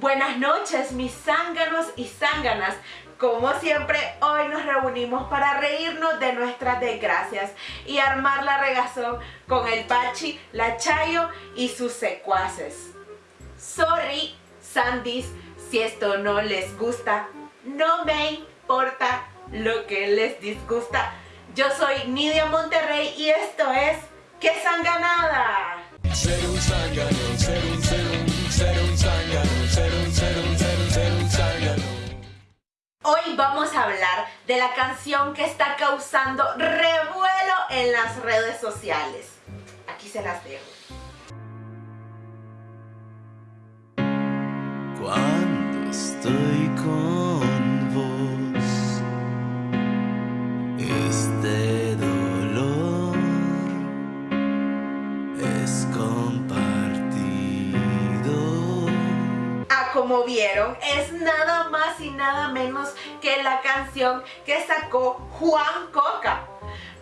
Buenas noches mis zánganos y zánganas. Como siempre, hoy nos reunimos para reírnos de nuestras desgracias y armar la regazón con el Pachi, la Chayo y sus secuaces. Sorry, Sandys, si esto no les gusta, no me importa lo que les disgusta. Yo soy Nidia Monterrey y esto es ¡Qué sanganada! De la canción que está causando revuelo en las redes sociales. Aquí se las dejo. Como vieron, es nada más y nada menos que la canción que sacó Juan Coca.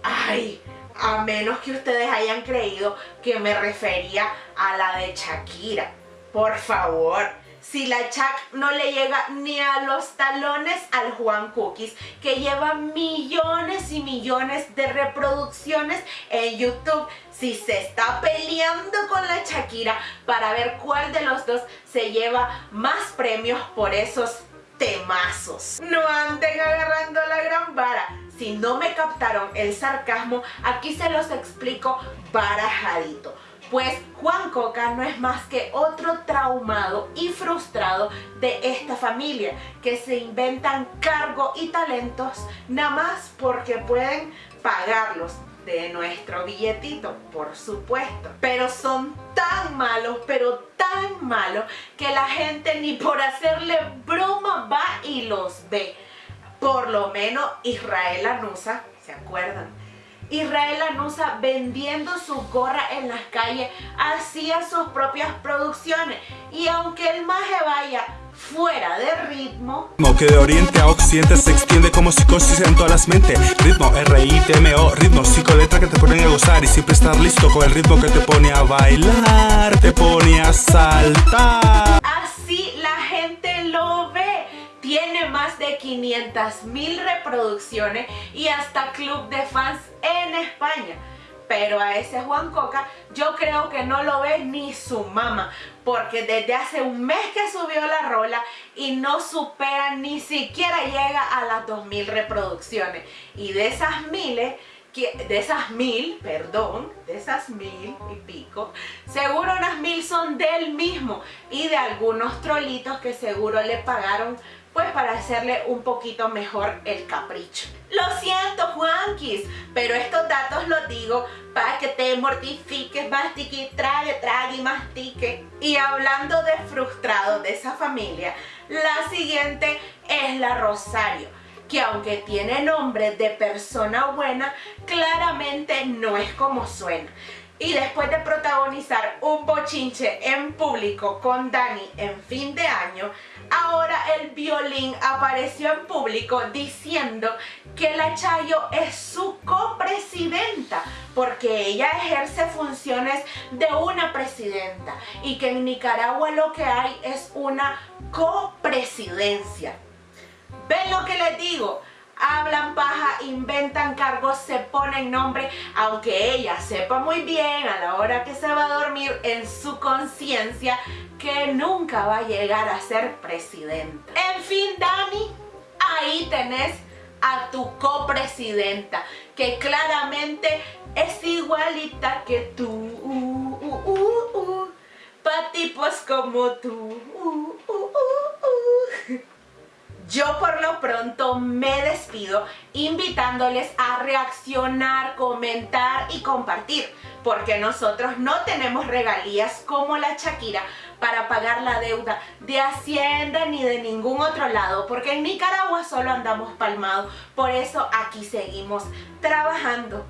Ay, a menos que ustedes hayan creído que me refería a la de Shakira. Por favor, si la Chac no le llega ni a los talones al Juan Cookies, que lleva millones y millones de reproducciones en YouTube, si se está peleando con la Shakira para ver cuál de los dos se lleva más premios por esos temazos. No anden agarrando la gran vara. Si no me captaron el sarcasmo, aquí se los explico barajadito. Pues Juan Coca no es más que otro traumado y frustrado de esta familia que se inventan cargo y talentos nada más porque pueden pagarlos de nuestro billetito, por supuesto. Pero son tan malos, pero tan malos, que la gente ni por hacerle broma va y los ve. Por lo menos Israel Anusa, ¿se acuerdan? Israel Anusa vendiendo su gorra en las calles, hacía sus propias producciones. Y aunque el maje vaya fuera de ritmo que de oriente a occidente se extiende como psicosis en todas las mentes. Ritmo R-I-T-M-O ritmo psicoletra que te ponen a gozar y siempre estar listo con el ritmo que te pone a bailar te pone a saltar. Así la gente lo ve tiene más de 500 mil reproducciones y hasta club de fans en España. Pero a ese Juan Coca yo creo que no lo ve ni su mamá. Porque desde hace un mes que subió la rola y no supera, ni siquiera llega a las 2000 reproducciones. Y de esas miles, de esas mil, perdón, de esas mil y pico, seguro unas mil son del mismo y de algunos trolitos que seguro le pagaron pues para hacerle un poquito mejor el capricho. Lo siento Juanquis, pero estos datos los digo para que te mortifiques, mastique, trague, trague y mastique. Y hablando de frustrados de esa familia, la siguiente es la Rosario que aunque tiene nombre de persona buena, claramente no es como suena. Y después de protagonizar un bochinche en público con Dani en fin de año, ahora el violín apareció en público diciendo que la Chayo es su copresidenta porque ella ejerce funciones de una presidenta y que en Nicaragua lo que hay es una copresidencia. ¿Ven lo que les digo? hablan paja, inventan cargos, se ponen nombre, aunque ella sepa muy bien a la hora que se va a dormir en su conciencia que nunca va a llegar a ser presidenta. En fin, Dani, ahí tenés a tu copresidenta, que claramente es igualita que tú, uh, uh, uh, pa' tipos como tú. Yo por lo pronto me despido invitándoles a reaccionar, comentar y compartir porque nosotros no tenemos regalías como la Shakira para pagar la deuda de Hacienda ni de ningún otro lado porque en Nicaragua solo andamos palmados. Por eso aquí seguimos trabajando.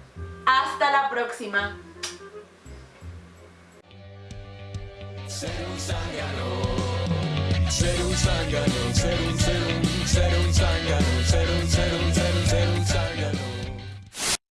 Hasta la próxima zángano, ser un, ser un, ser un